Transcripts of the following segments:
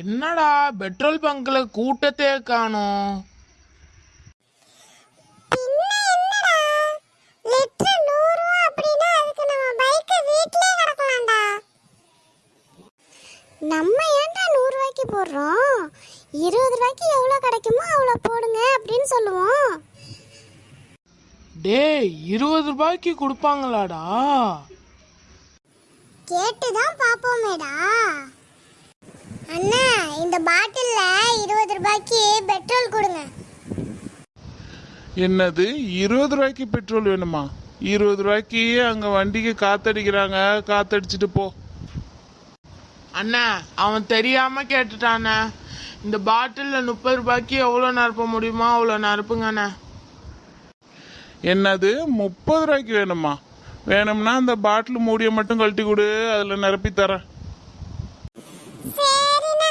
என்னடா பெட்ரோல் பங்க்ல கூட்டத்தே காணோம். நம்ம ஏன்டா நூறு ரூபாய்க்கு போடுறோம்? இருபது ரூபாய்க்கு எவ்வளோ கிடைக்குமோ அவ்வளோ போடுங்க அப்படின்னு சொல்லுவோம். டேய் இருபது ரூபாய்க்கு கொடுப்பாங்களாடா? கேட்டு தான் பார்ப்போமேடா. பாட்டில்ல இருபது ரூபாய்க்கு பெட்ரோல் கொடுங்க. என்னது? இருபது ரூபாய்க்கு பெட்ரோல் வேணுமா? இருபது ரூபாய்க்கு அங்க வண்டிக்கு காத்தடிக்கிறாங்க. காத்தடிச்சிட்டு போ. அண்ணா அவன் தெரியாம கேட்டுட்டானே. இந்த பாட்டில்ல முப்பது ரூபாய்க்கு எவ்வளோ நறுப்ப முடியுமோ அவ்வளோ நிரப்புங்க என்னது? முப்பது ரூபாய்க்கு வேணுமா? வேணும்னா அந்த பாட்டில் மூடியை மட்டும் கழட்டி கொடு. அதில் நிரப்பி தரேன் சரிண்ணா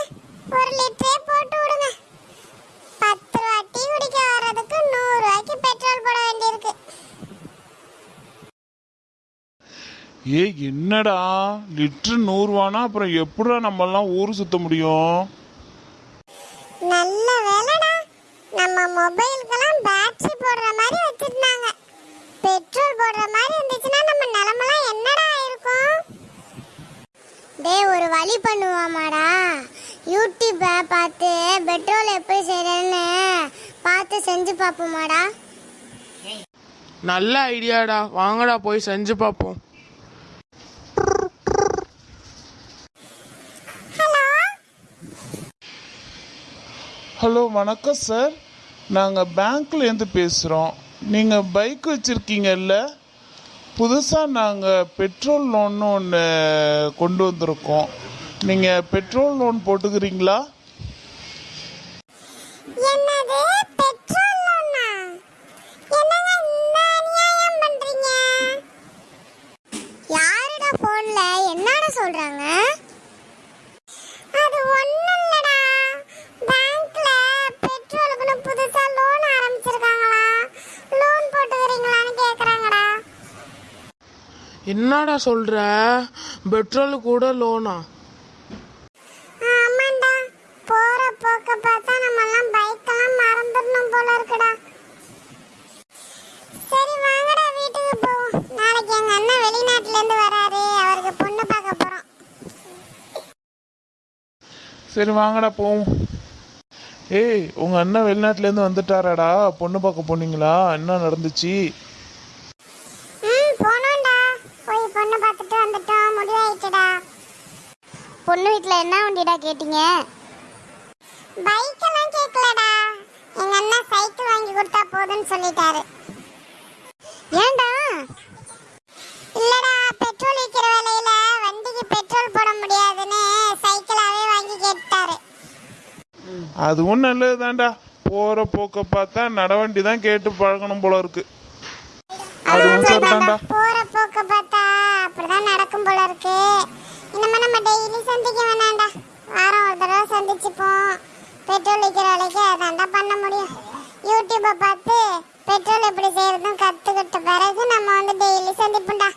ஒரு லிட்டரே போட்டு விடுங்க பத்து ரூபா டீ குடிக்க வர்றதுக்கு நூறு ரூபாய்க்கு பெட்ரோல் போட வேண்டியிருக்கு ஏ என்னடா? லிட்டரு நூறுவானா? அப்புறம் எப்படிடா நம்மெல்லாம் ஊர் சுத்த முடியும்? நல்ல வேலைடா. நம்ம மொபைலுக்கெல்லாம் பேட்டரி போடுற மாதிரி வச்சிருந்தாங்க. பெட்ரோல் போடுற மாதிரி இருந்துச்சுன்னா நம்ம நிலமெல்லாம் என்னடா இருக்கும்? டேய் ஒரு வழி பண்ணுவாமாடா. யூடியூப்பை பார்த்து பெட்ரோல் எப்படி செய்யறேன்னு பார்த்து செஞ்சு பார்ப்போமாடா. நல்ல ஐடியாடா வாங்கடா போய் செஞ்சு பார்ப்போம் ஹலோ ஹலோ வணக்கம் சார். நாங்கள் பேங்க்லேருந்து பேசுகிறோம் நீங்கள் பைக் வச்சுருக்கீங்கல்ல? புதுசாக நாங்கள் பெட்ரோல் லோன்னு ஒன்று கொண்டு வந்திருக்கோம். நீங்கள் பெட்ரோல் லோன் போட்டுக்கிறீங்களா? என்னடா சொல்றாங்க? என்னடா சொல்ற? பெட்ரோல் கூட லோனா ஆமாண்டா. போற போக்க பார்த்தா நம்ம எல்லாம் பைக்கெல்லாம் மறந்துடணும் போல இருக்குடா. சரி வாங்கடா வீட்டுக்கு போவோம் நாளைக்கு எங்க அண்ணன் வெளிநாட்டுல இருந்து வராரு. அவருக்கு பொண்ணு பார்க்க போறோம். சரி வாங்கடா போவோம். ஏய் உங்கள் அண்ணன் வெளிநாட்டிலேருந்து வந்துட்டாராடா. பொண்ணு பார்க்க போனீங்களா? என்ன நடந்துச்சு? வீட்ல என்ன வண்டிடா கேட்டீங்க? பைக் எல்லாம் கேட்கலடா எங்க அண்ணன் சைக்கிள் வாங்கி கொடுத்தா போதும்னு சொல்லிட்டாரு. ஏன்டா? இல்லடா பெட்ரோல் விற்கிற விலையில வண்டிக்கு பெட்ரோல் போட முடியாதுன்னு சைக்கிளாவே வாங்கி கேட்டாரு அதுவும் நல்லது தான்டா போகிற போக்க பார்த்தா நடவண்டி தான் கேட்டு பழகணும் போல இருக்கு. அதுவும் சரிதான்டா. போற போக்க பார்த்தா அப்படிதான் நடக்கும் போல இருக்கு. நம்ம டெய்லி சந்திக்க வேணாம்டா. வாரம் ஒரு தடவை சந்திச்சுப்போம். பெட்ரோல் விற்கிற விலைக்கு அதான்டா பண்ண முடியும். யூடியூப்பை பார்த்து பெட்ரோல் எப்படி செய்யறதும் கற்றுக்கிட்ட பிறகு நம்ம வந்து டெய்லி சந்திப்போம்டா.